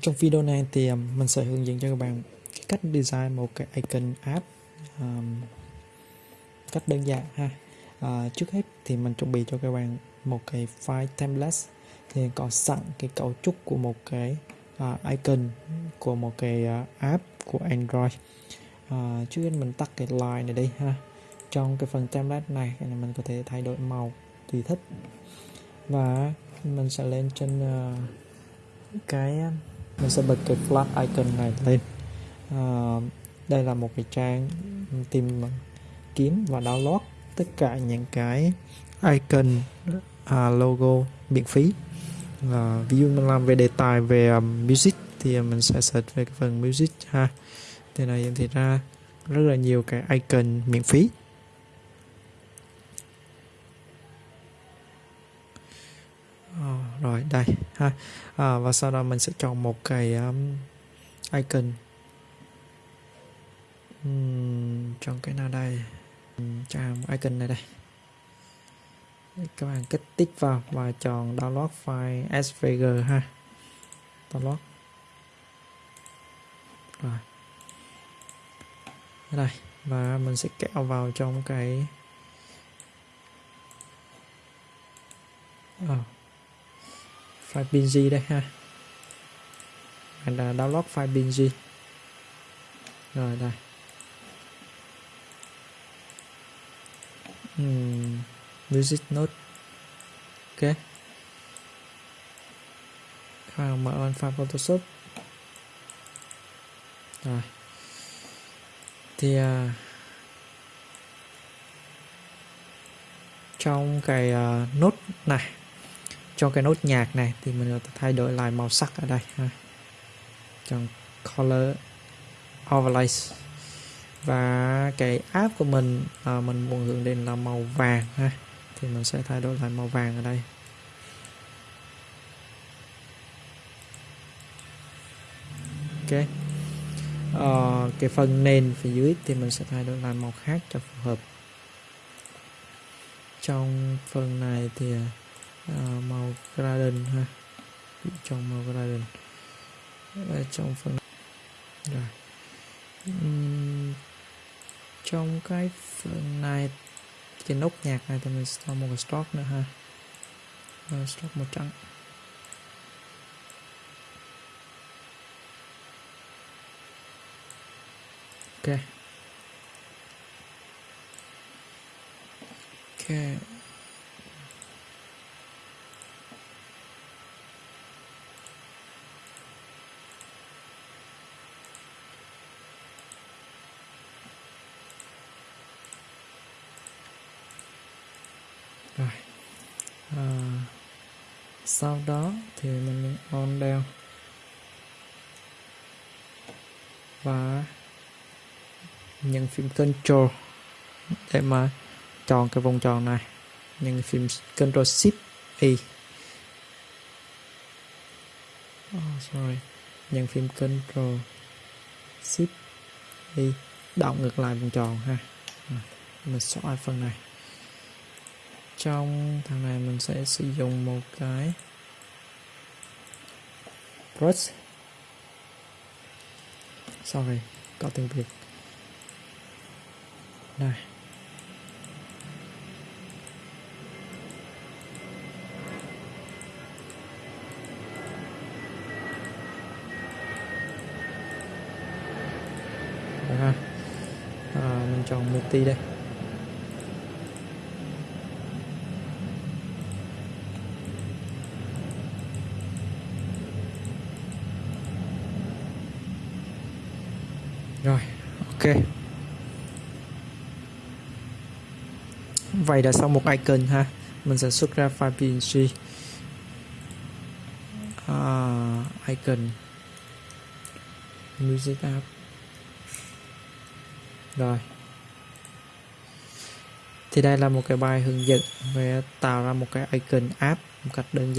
Trong video này thì mình sẽ hướng dẫn cho các bạn cái cách design một cái icon app um, cách đơn giản ha. À, trước hết thì mình chuẩn bị cho các bạn một cái file template thì có sẵn cái cấu trúc của một cái uh, icon của một cái uh, app của Android. À, trước hết mình tắt cái line này đi ha. Trong cái phần template này mình có thể thay đổi màu tùy thích và mình sẽ lên trên uh, cái mình sẽ bật cái flash icon này lên. À, đây là một cái trang tìm kiếm và download tất cả những cái icon à, logo miễn phí. À, ví dụ mình làm về đề tài về um, music thì mình sẽ search về cái phần music ha. Thì này thì ra rất là nhiều cái icon miễn phí. Rồi đây ha. À, và sau đó mình sẽ chọn một cái um, icon. Uhm, chọn cái nào đây? Uhm, chọn icon này đây. Các bạn kích tích vào và chọn download file svg ha. Download. Rồi. Đây và mình sẽ kéo vào trong cái oh file PNG đây ha. Hay là download file PNG rồi đây. Uhm, music note ok. Các mở on file Photoshop. Rồi. Thì uh, trong cái à, uh, nốt này cho cái nốt nhạc này thì mình thay đổi lại màu sắc ở đây ha. chọn color overlay và cái app của mình à, mình muốn hướng đến là màu vàng ha. Thì mình sẽ thay đổi lại màu vàng ở đây. Ok. À, cái phần nền phía dưới thì mình sẽ thay đổi lại màu khác cho phù hợp. Trong phần này thì à, à, màu gradient ha. Trong màu gradient ở trong phần rồi. Uhm, trong cái phần này trên nốt nhạc này thì mình sẽ cho một cái stroke nữa ha. Ờ, rồi, stroke màu trắng. Ok. Ok. Rồi. À, sau đó thì mình on down. Và nhận phím control để mà chọn cái vòng tròn này. Nhận phím control shift e oh, sorry. Nhận phím control shift e động ngược lại vòng tròn ha. Mình xóa phần này trong thằng này mình sẽ sử dụng một cái brush. Sorry có tiếng việt. Đây ha. À, mình chọn multi đây. Rồi ok. Vậy đã xong một icon ha mình sẽ xuất ra file png à, icon. Music app. Rồi. Thì đây là một cái bài hướng dẫn về tạo ra một cái icon app một cách đơn giản.